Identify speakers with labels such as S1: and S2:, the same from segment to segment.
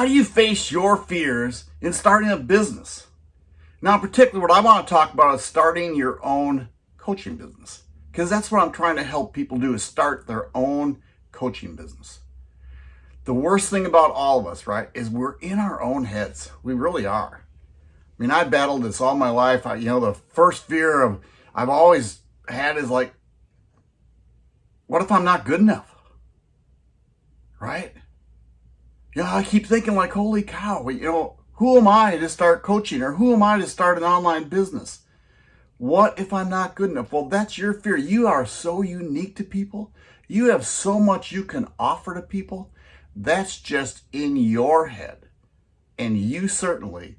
S1: how do you face your fears in starting a business? Now, particularly what I want to talk about is starting your own coaching business because that's what I'm trying to help people do is start their own coaching business. The worst thing about all of us, right, is we're in our own heads. We really are. I mean, I battled this all my life. I, you know, the first fear of I've always had is like, what if I'm not good enough? Right? Know, I keep thinking like, holy cow, you know, who am I to start coaching or who am I to start an online business? What if I'm not good enough? Well, that's your fear. You are so unique to people. You have so much you can offer to people. That's just in your head. And you certainly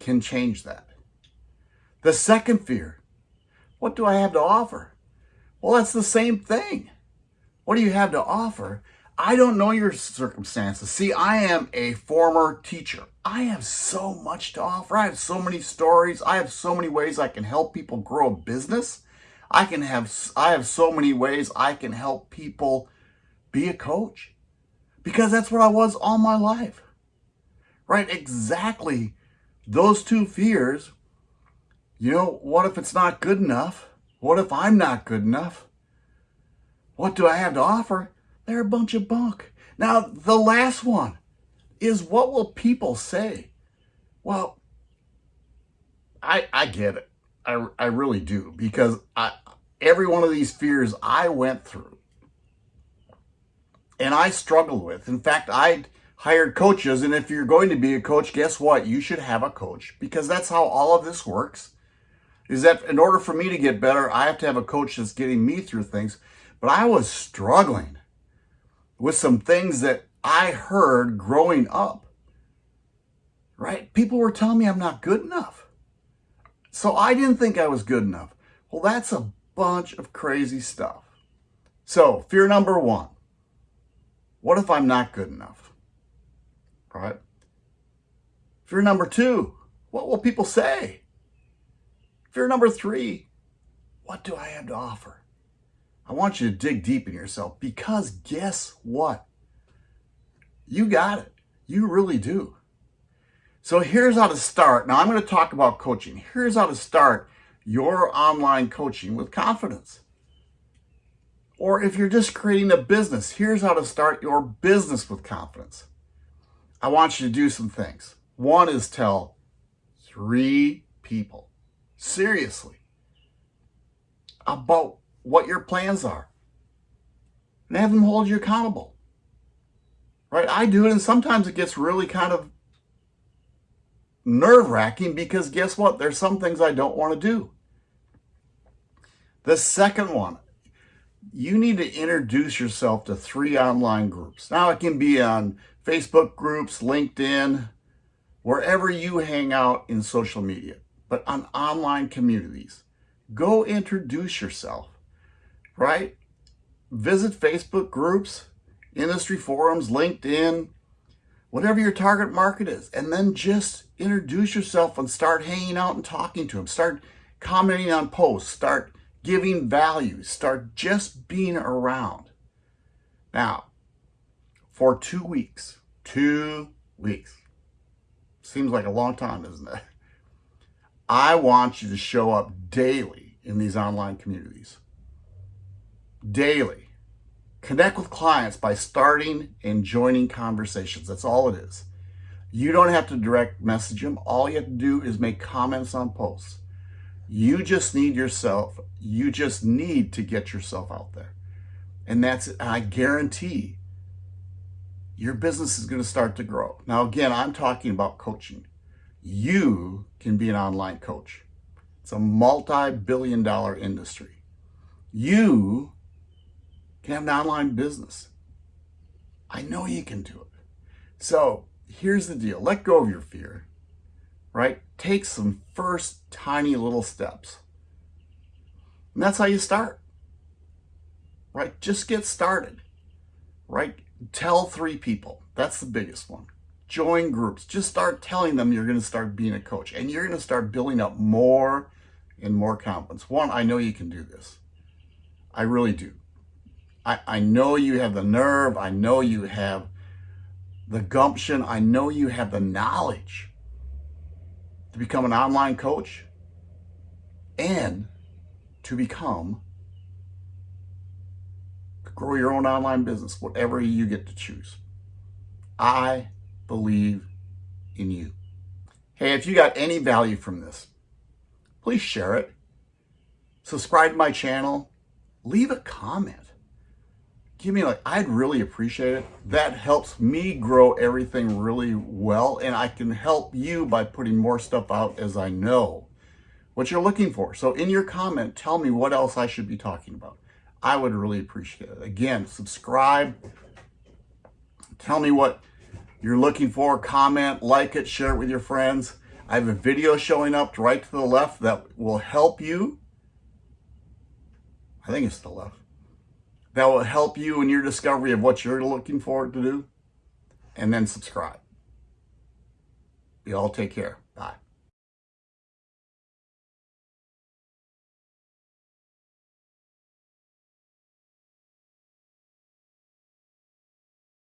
S1: can change that. The second fear, what do I have to offer? Well, that's the same thing. What do you have to offer? I don't know your circumstances. See, I am a former teacher. I have so much to offer. I have so many stories. I have so many ways I can help people grow a business. I can have I have so many ways I can help people be a coach. Because that's what I was all my life. Right? Exactly those two fears. You know, what if it's not good enough? What if I'm not good enough? What do I have to offer? They're a bunch of bunk. Now, the last one is what will people say? Well, I I get it. I, I really do because I every one of these fears I went through and I struggled with. In fact, I hired coaches and if you're going to be a coach, guess what? You should have a coach because that's how all of this works. Is that in order for me to get better, I have to have a coach that's getting me through things. But I was struggling with some things that I heard growing up. Right? People were telling me I'm not good enough. So I didn't think I was good enough. Well, that's a bunch of crazy stuff. So, fear number one what if I'm not good enough? Right? Fear number two what will people say? Fear number three what do I have to offer? I want you to dig deep in yourself because guess what? You got it. You really do. So here's how to start. Now I'm going to talk about coaching. Here's how to start your online coaching with confidence. Or if you're just creating a business, here's how to start your business with confidence. I want you to do some things. One is tell three people, seriously, about what your plans are and have them hold you accountable. Right? I do it, and sometimes it gets really kind of nerve wracking because guess what? There's some things I don't want to do. The second one, you need to introduce yourself to three online groups. Now, it can be on Facebook groups, LinkedIn, wherever you hang out in social media, but on online communities. Go introduce yourself right? Visit Facebook groups, industry forums, LinkedIn, whatever your target market is, and then just introduce yourself and start hanging out and talking to them. Start commenting on posts, start giving value, start just being around. Now, for two weeks, two weeks, seems like a long time, isn't it? I want you to show up daily in these online communities daily. Connect with clients by starting and joining conversations. That's all it is. You don't have to direct message them. All you have to do is make comments on posts. You just need yourself, you just need to get yourself out there. And that's, I guarantee your business is going to start to grow. Now, again, I'm talking about coaching. You can be an online coach. It's a multi-billion dollar industry. You can have an online business. I know you can do it. So here's the deal. Let go of your fear, right? Take some first tiny little steps. And that's how you start, right? Just get started, right? Tell three people. That's the biggest one. Join groups. Just start telling them you're going to start being a coach and you're going to start building up more and more confidence. One, I know you can do this. I really do. I, I know you have the nerve. I know you have the gumption. I know you have the knowledge to become an online coach and to become grow your own online business, whatever you get to choose. I believe in you. Hey, if you got any value from this, please share it. Subscribe to my channel. Leave a comment. Give me like, I'd really appreciate it. That helps me grow everything really well, and I can help you by putting more stuff out as I know what you're looking for. So in your comment, tell me what else I should be talking about. I would really appreciate it. Again, subscribe. Tell me what you're looking for. Comment, like it, share it with your friends. I have a video showing up right to the left that will help you. I think it's the left. That will help you in your discovery of what you're looking for to do. And then subscribe. You all take care.